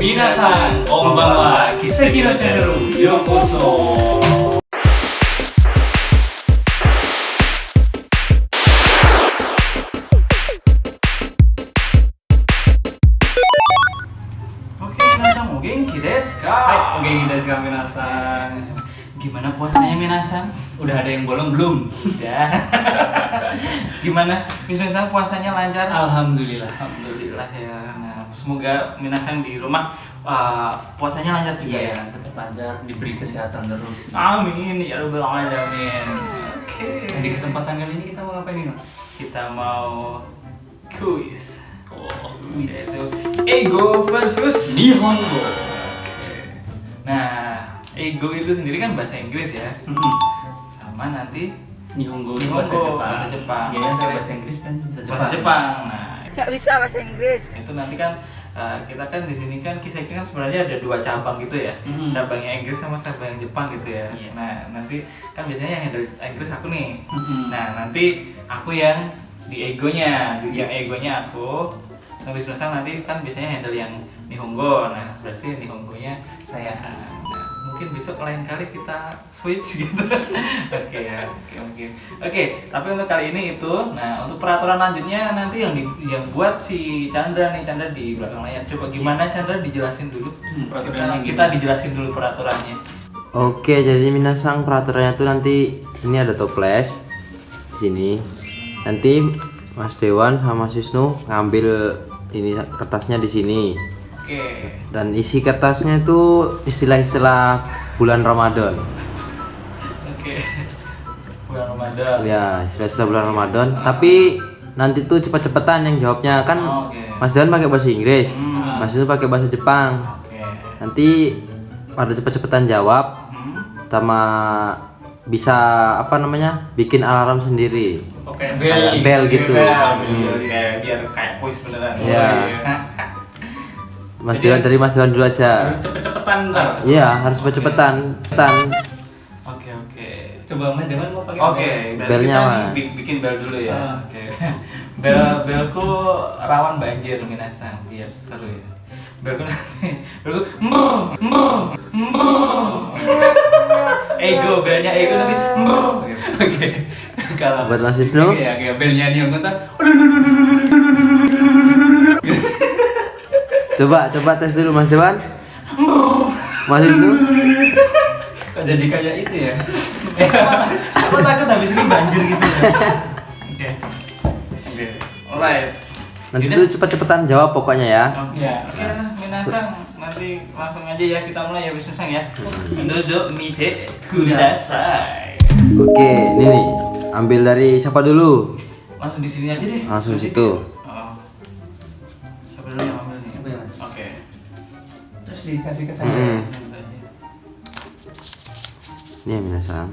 皆さんこんばんは奇跡のチャンネルへようこそ Oke, minasan o genki desu ka? Hai, oke kita sekarang minasan Gimana puasanya minasan? Udah ada yang bolong belum? Udah. Gimana? Minasan puasanya lancar? Alhamdulillah Alhamdulillah ya. Semoga minasan di rumah uh, puasanya lancar juga Iya, ya. tetap lancar, diberi kesehatan terus Amin ya rabbal alamin. Oke. Nah, di kesempatan kali ini kita mau ngapain nih mas? kita mau kuis. Oh, Yaitu ego versus Nihongo Nah, ego itu sendiri kan bahasa Inggris ya. Hmm. Sama nanti Nihongo Nihongo, bahasa Jepang bahasa Jepang. Oke. bahasa Inggris kan bahasa Jepang bahasa Jepang. Nah, nggak bisa bahasa Inggris. Itu nanti kan uh, kita kan di sini kan kisah kan sebenarnya ada dua cabang gitu ya. Mhm. cabangnya Inggris sama cabang Jepang gitu ya. Iya. nah nanti kan biasanya yang handle Inggris aku nih. Mhm. nah nanti aku yang di egonya di yang egonya aku sama Wisnu-san nanti kan biasanya handle yang Nihongo. Nah berarti Nihongonya saya nah, mungkin besok lain kali kita switch gitu oke ya oke mungkin oke tapi untuk kali ini itu nah untuk peraturan lanjutnya nanti yang di, yang buat si Chandra nih Chandra di belakang layar coba gimana Chandra dijelasin dulu Hmm, kita, peraturannya kita gimana? dijelasin dulu peraturannya Oke, jadi minasang peraturannya tuh nanti ini ada toples di sini. Nanti Mas Dewan sama Mas Wisnu ngambil ini kertasnya di sini. Oke Dan isi kertasnya itu istilah-istilah bulan Ramadan. oke bulan Ramadan Ya, istilah-istilah bulan Ramadan. Tapi nanti tuh cepet-cepetan yang jawabnya kan Oh, oke. Mas Dewan pakai bahasa Inggris, Hmm. Mas Wisnu pakai bahasa Jepang. oke Nanti pada cepet-cepetan jawab Hmm. sama bisa apa namanya bikin alarm sendiri Oke, Kayak bel gitu. Bel, Hmm. bel, kayak biar kayak kuis beneran. Oh, iya. Mas Jadi- Dewan dari Mas Dewan dulu aja Harus cepet-cepetan ntar iya harus cepet-cepetan cepetan Oke, oke. Coba mas Dewan mau pakai Oke, berarti Belnya nih bi- bikin bel dulu ya. Ah. Oke. Bel belku rawan banjir minasan biar seru ya. Belku nanti belku mer mer mer. Ego belnya ego nanti mer. Oke Kalau buat Mas Wisnu Oke, oke, belnya Nihongo ntar coba coba tes dulu Mas Dewan Mas Wisnu Kok jadi kayak itu ya? Aku takut habis ini banjir gitu ya. Oke. Oke. Alright. nanti tuh cepet-cepetan jawab pokoknya ya Oke, Ya. oke lah, minasang nanti langsung aja ya kita mulai ya Wisnu Sang ya. Dozo mite kudasai. oke ini nih ambil dari siapa dulu Langsung di sini aja deh. Langsung situ. Oh. Siapa dulu yang ambil dikasih ke Hmm. saya ini ya minasang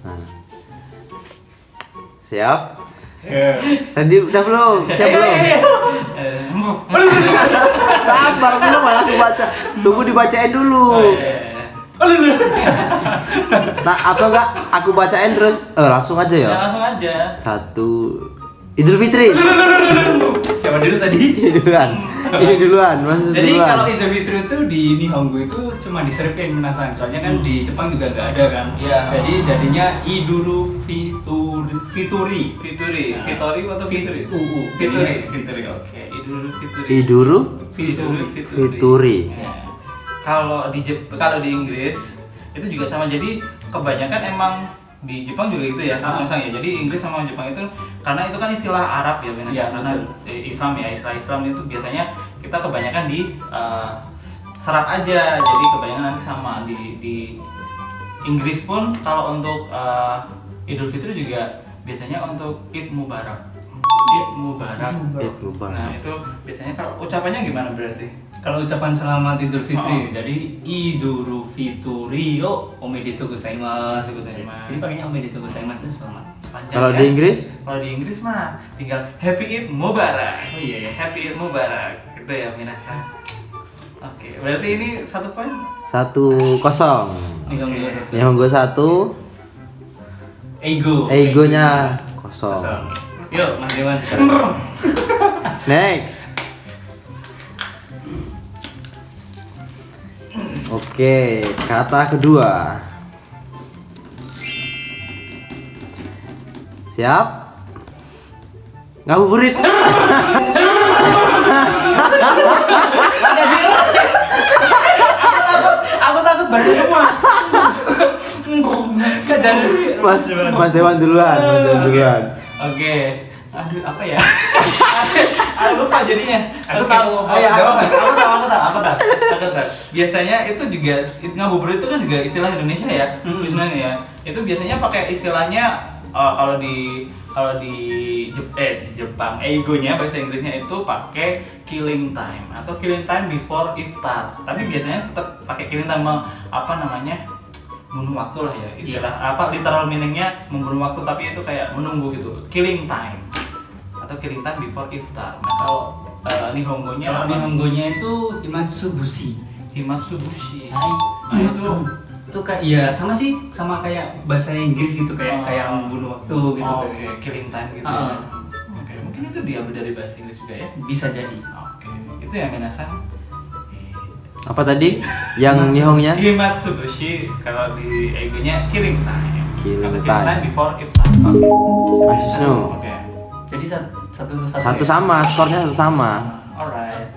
nah. siap Ya. tadi udah belum siap belum Eh, sabar belum malah aku baca tunggu dibacain dulu Oh, iya, iya. nah atau enggak aku bacain terus eh langsung aja Ya, ya langsung aja. satu Idul Fitri Siapa dulu tadi? ini duluan ini duluan Jadi duluan kalau Idul Fitri itu di Nihongo itu cuma diseripin menasan, soalnya kan di Jepang juga nggak ada kan. Iya. Jadi jadinya Iduru Fituri. Fituri. Fituri, Nah. Fitori atau Fituri? UU. Fituri, Fituri. Oke, Idul Fituri. Iduru Fituri, Fituri Ya. Kalau di Jep kalau di Inggris itu juga sama. Jadi kebanyakan emang di Jepang juga gitu ya, Ah. sama ya. Jadi Inggris sama Jepang itu karena itu kan istilah Arab ya, Benar. Iya, karena betul. Islam ya, istilah Islam itu biasanya kita kebanyakan di eh, serat aja. Jadi kebanyakan nanti sama di di Inggris pun kalau untuk eh, Idul Fitri juga biasanya untuk Id Mubarak. Id Mubarak. Id Mubarak. Nah, itu biasanya kalau ucapannya gimana berarti? Kalau ucapan selamat Idul Fitri, Oh. jadi Iduru Fituri yo omedetou gozaimasu. Jadi pakainya omedetou gozaimasu itu selamat. Panjang kalau ya? di Inggris Kalau di Inggris mah tinggal Happy Eid Mubarak. Oh iya ya. Happy Eid Mubarak. Gitu ya minasan. Oke, berarti ini satu poin. satu kosong Oke. satu. Nihongo satu Ego. egonya kosong Kosong. Yuk, Mas Dewan. next Oke, kata kedua. Siap? Ngabuburit. Aku takut banget semua. Jadi Mas Mas Dewan duluan, Mas Dewan duluan. Oke. Aduh, apa ya? aku lupa jadinya. Aku tahu. Oh ya, aku tahu, aku tahu, aku tahu, aku tahu. Aku tahu. Biasanya itu juga ngabuburit itu kan juga istilah Indonesia ya, Hmm. sebenarnya ya. Itu biasanya pakai istilahnya eh, kalau di kalau di Jep- eh di Jepang egonya bahasa Inggrisnya itu pakai killing time atau killing time before iftar. Tapi biasanya tetap pakai killing time apa namanya? membunuh waktu lah ya istilah apa literal meaningnya membunuh waktu tapi itu kayak menunggu gitu killing time atau killing time before iftar nah kalau uh, nihongonya kalau di Honggonya itu imatsubushi. himatsubushi Nah, itu itu kayak ya sama sih sama kayak bahasa Inggris gitu kayak Oh. kayak membunuh waktu gitu oh, oke kayak. killing time gitu Ah. ya oke mungkin itu diambil dari bahasa Inggris juga ya bisa jadi oke itu yang minasan Apa tadi? Yang nihongnya? himatsubushi kalau di egonya killing time Killing Atau time. before iftar Mas Wisnu. oke jadi sat- satu satu Satu ya? sama, skornya satu sama. alright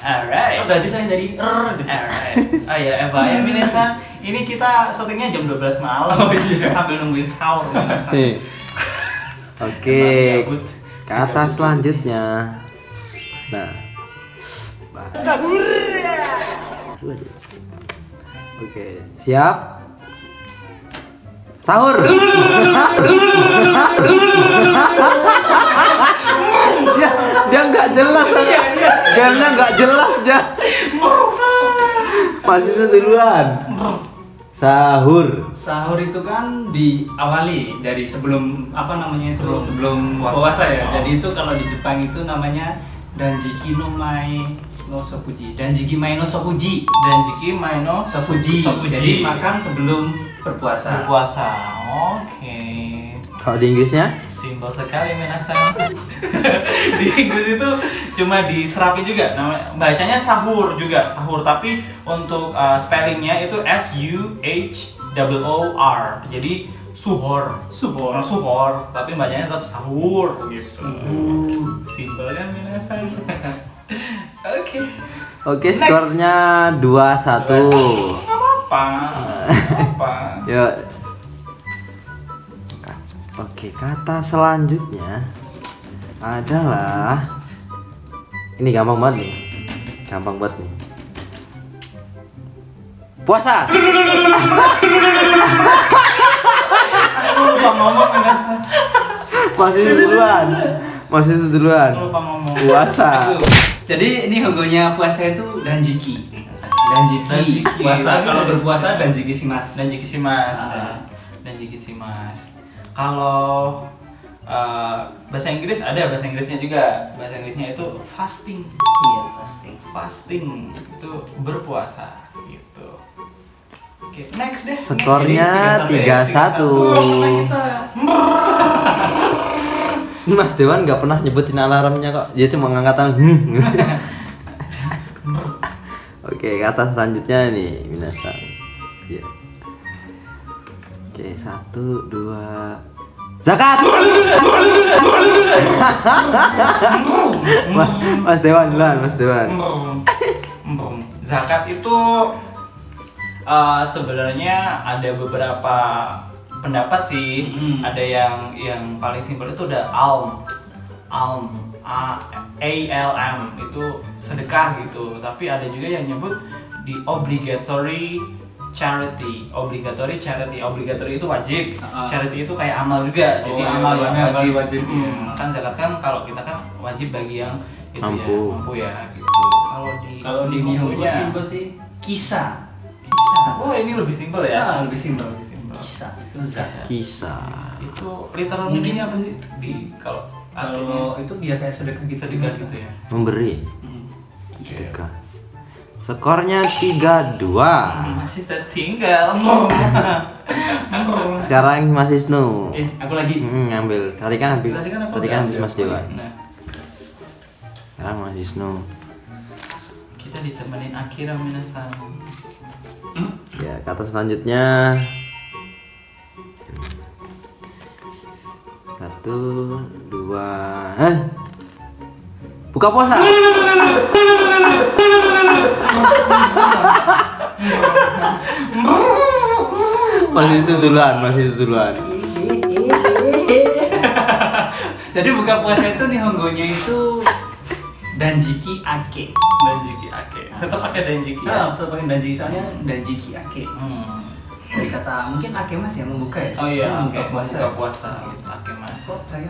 alright Oh, tadi saya jadi er gitu. Alright. Oh iya, Eva ya Minesa. Ini kita syutingnya jam 12 malam. Oh, iya. Sambil nungguin sahur Minesa. Sih. Oke, Emang gabut. kata selanjutnya. Nah. Oke, siap? Sahur. dia dia nggak jelas, gamenya nggak jelas dia. Masih duluan. Sahur. Sahur itu kan diawali dari sebelum apa namanya sebelum sebelum Puasa. puasa ya. Oh. Jadi itu kalau di Jepang itu namanya danjiki no mai no sokuji. Danjiki mai no sokuji. Dan Jiki Maino Sokuji. Jadi makan sebelum berpuasa. berpuasa. Oke. Kalau di Inggrisnya? Simpel sekali Minasa. di Inggris itu cuma diserapi juga. Nama bacanya sahur juga, sahur tapi untuk uh, spellingnya itu S U H O O R. Jadi suhor. Suhor. suhor, tapi bacanya tetap sahur gitu. Hmm. Simpel kan Minasa. Oke. Oke, skornya 2-1. Apa? Apa? Yuk. Oke, kata selanjutnya adalah ini gampang banget nih. Gampang banget nih. Puasa. Aku lupa ngomong. Masih duluan. Masih duluan. Puasa. Jadi ini Honggonya puasa itu danjiki. Danjiki. Danjiki. Puasa kalau Danjiki. berpuasa danjiki shimasu. dan jiki mas Ah. dan jiki mas kalau uh, bahasa Inggris ada bahasa Inggrisnya juga bahasa Inggrisnya itu fasting Iya pasti. fasting itu berpuasa gitu oke next deh Skornya Jadi, tiga 3-1. Mas Dewan nggak pernah nyebutin alarmnya kok. Dia cuma ngangkat. Hmm. Oke, kata selanjutnya nih, Minasan. Ya. Oke, satu, dua, zakat. Mas, Dewan duluan, Mas Dewan. Zakat itu uh, sebenarnya ada beberapa pendapat sih Hmm. ada yang yang paling simpel itu ada alm alm a a l m itu sedekah gitu tapi ada juga yang nyebut di obligatory charity obligatory charity obligatory itu wajib Ah. charity itu kayak amal juga jadi Oh, amal iya, yang amal wajib, wajib, Hmm, iya. kan zakat kan kalau kita kan wajib bagi yang itu ya Mampu. mampu ya gitu kalau di Kalau di Nihongonya- simpel sih kisah. Kisah. Oh ini lebih simpel ya? Ah, lebih simpel. Kisah. Itu zakat. Kisah. Itu literal Mungkin- meaningnya apa sih? Di kalau Kalau itu dia kayak sedekah gitu. sedekah sih, gitu ya. Memberi. Hmm. Sedekah. Skornya 3-2. Masih tertinggal. Sekarang Mas Isnu. Oke, aku lagi. Hmm, ngambil. Tadi kan habis. Tadi kan aku Tadi kan. Mas. Nah, Sekarang Mas Isnu. Oke, kita ditemenin Akira Minasan Ya, kata selanjutnya satu dua Hah? buka puasa masih itu duluan masih itu duluan Jadi buka puasa itu Nihongonya itu Danjiki Ake. Danjiki Ake tetap pakai Danjiki Nah, ya? tetap pakai Danjiki soalnya Danjiki Ake. Hmm. Dari kata mungkin Ake Mas yang membuka ya. Oh iya, Hmm, buka puasa, buka puasa gitu. Kok saya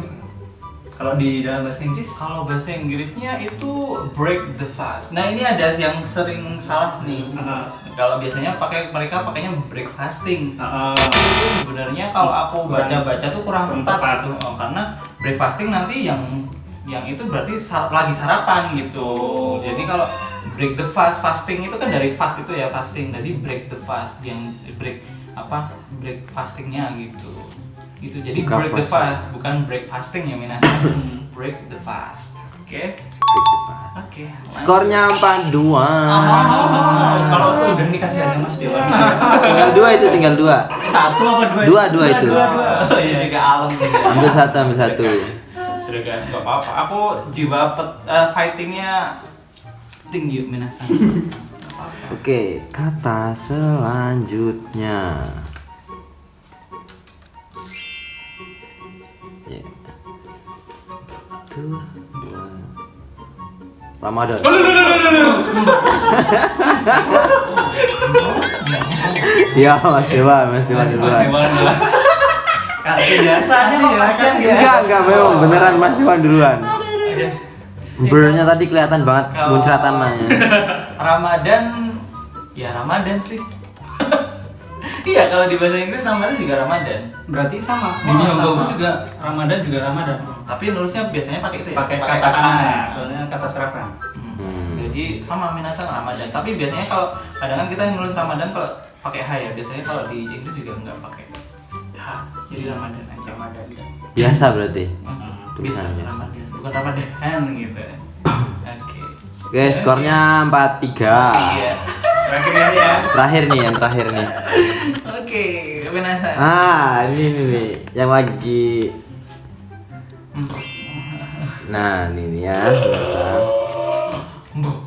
kalau di dalam bahasa Inggris Kalau bahasa Inggrisnya itu break the fast. Nah ini ada yang sering salah nih. Ah. Kalau biasanya pakai mereka pakainya break fasting. uh, Itu sebenarnya kalau aku baca-baca tuh kurang tepat tepat. gitu. Oh, karena break fasting nanti yang yang itu berarti sar- lagi sarapan gitu. Jadi kalau break the fast fasting itu kan dari fast itu ya fasting. Jadi break the fast yang break apa break fastingnya gitu. Gitu. Jadi Buka break the fast bukan break fasting ya minasan. break the fast. Oke. Oke. lanjut. skornya empat dua Ah, kalau udah nih kasih aja Mas Dewa. tinggal dua itu tinggal dua Satu apa dua? Dua, dua itu. Dua, dua. Oh iya, juga alam juga. ambil satu ambil satu Sudah gak, gak apa-apa. Aku jiwa pet, eh, fightingnya tinggi minasan. Oke, kata selanjutnya. Dua. Ramadan. ya, Mas Dewa, Mas Dewa Mas duluan. Dewa Biasanya kok ya, ya. Enggak, enggak memang beneran Mas Dewa duluan. Oke. Blurnya tadi kelihatan banget muncratannya. Ramadan ya Ramadan sih. iya, kalau di bahasa Inggris Ramadan juga Ramadan. Berarti sama. Di Oh, sama. juga Ramadan juga Ramadan. Tapi nulisnya biasanya pakai itu ya. Pakai kata kana, soalnya kata serapan. Hmm. Hmm. Jadi sama minasan Ramadan. Tapi biasanya kalau kadang kan kita nulis Ramadan kalau pakai H ya. Biasanya kalau di Inggris juga nggak pakai H. Jadi Ramadan aja. Ramadan. Biasa berarti. Hmm, Bisa. Ramadan. Bukan Ramadan gitu. Oke. Oke, skornya 4-3. Iya. Terakhir ya. ya. Terakhir nih, yang terakhir nih. Ah, ini nih, nih yang lagi. Nah, ini nih ya, biasa.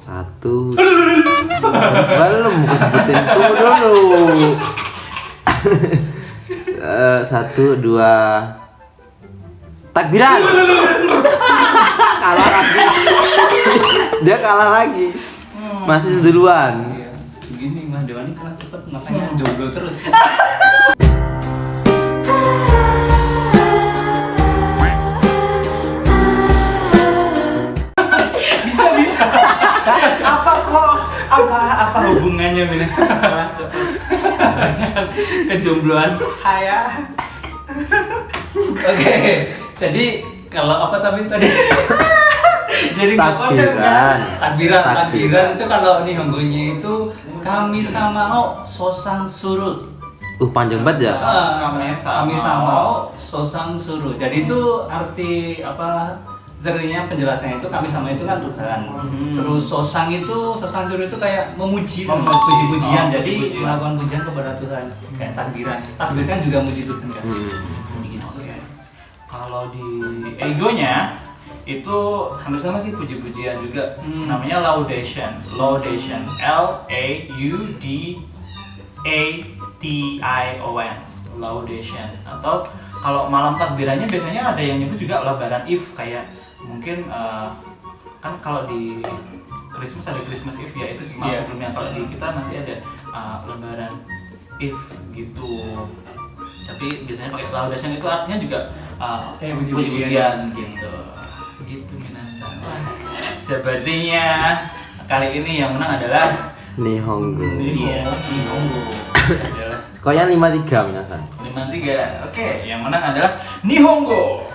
Satu. Belum aku sebutin tunggu dulu. Eh, satu, dua. Takbiran. kalah lagi. Dia kalah lagi. Masih duluan. Iya, Begini Mas Dewa ini kalah cepet makanya jomblo terus. apa kok? Apa apa hubungannya cepet? Kejombloan Saya. Oke, jadi kalau apa tadi tadi? Jadi nggak konsen kan? Takbiran, Takbiran. takbiran itu kalau Nihongonya itu kami samao sosang surut. Uh, panjang banget ya. Ah, Kami samao. samao sosang surut. Jadi itu arti apa? Sebenarnya penjelasannya itu kami sama itu kan Tuhan. Mhm. Terus sosang itu sosang surut itu kayak memuji, Memuji. puji-pujian. Oh, Jadi puji-pujian. melakukan pujian kepada Tuhan. Kayak takbiran. Takbir kan juga muji Tuhan kan. Hmm. Gitu. Kalau di egonya itu hampir sama sih puji-pujian juga. Hmm. Namanya laudation. Laudation. L A U D A T I O N. Laudation. Atau kalau malam takbirannya biasanya ada yang nyebut juga lebaran if kayak mungkin eh, kan kalau di Christmas ada Christmas Eve ya itu malam Iya. sebelumnya. Kalau di kita nanti ada eh, lebaran if gitu. Tapi biasanya pakai laudation itu artinya juga uh, Kayak puji-pujian. gitu. Gitu minasan sepertinya kali ini yang menang adalah Nihongo. iya Nihongo. Adalah Skornya 5-3 minasan. lima tiga oke. Yang menang adalah Nihongo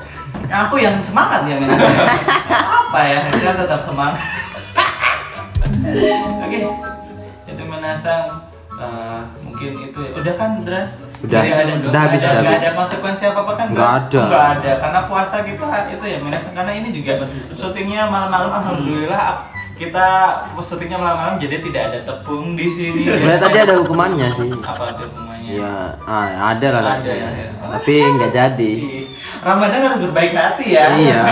aku yang semangat ya menang apa ya kita tetap semangat oke itu menasang eh, mungkin itu ya. udah kan Dra? Udah. Nggak ada, Udah habis, udah ada, habis. ada konsekuensi apa apa kan Nggak ada. nggak ada karena puasa kita itu ya menasang karena ini juga syutingnya malam-malam alhamdulillah kita syutingnya malam-malam jadi tidak ada tepung di sini. Sebenarnya tadi ada hukumannya sih. Apa ada hubungannya? Ya, ah, ada lah. Ada ya, ya. Tapi nggak jadi. Ramadan harus berbaik hati ya. Iya.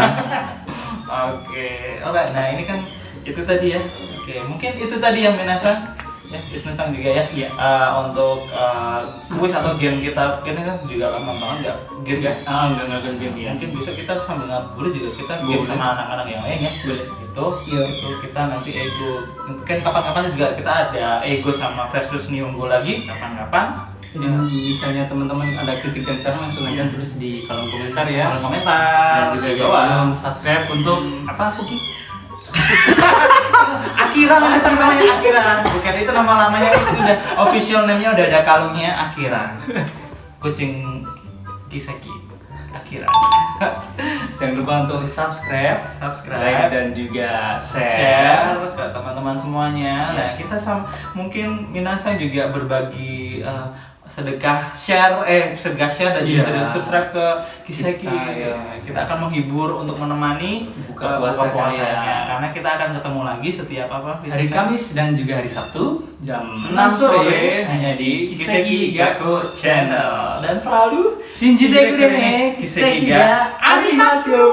Oke, alright. Nah ini kan itu tadi ya. Oke, mungkin itu tadi yang menasa ya bisnis sang juga ya. Iya. Eh, untuk eh, kuis atau game kita ini kan juga lama banget nggak game ya. Ah, enggak enggak enggak game ya. Mungkin bisa kita sambil ngabuburit juga kita game Boleh. sama anak-anak yang lain ya. Boleh. Itu, Iya. itu kita nanti ego. Mungkin kapan-kapan juga kita ada ego sama versus Nihongo lagi kapan-kapan. Jadi misalnya teman-teman ada kritik dan saran langsung aja tulis di kolom komentar ya. Kolom komentar. Dan juga di jangan subscribe untuk apa aku Ki? Akira mana sang namanya? Akira. Bukan itu nama lamanya itu udah official name-nya udah ada kalungnya Akira. Kucing Kiseki Akira. Jangan lupa untuk subscribe, Subscribe. like dan juga share. share ke teman-teman semuanya. Nah kita sam mungkin Minasa juga berbagi eh, sedekah share eh sedekah share dan juga Iya. sedekah subscribe ke Kiseki Kita, ya. kita akan menghibur untuk menemani Buka eh, puasa puasanya kalian. karena kita akan ketemu lagi setiap apa Hari Kamis dan juga hari Sabtu jam 6 6 sore sore hanya di Kiseki Gaku Channel dan selalu Shinji Deku Dene, Kiseki ga Arimasu.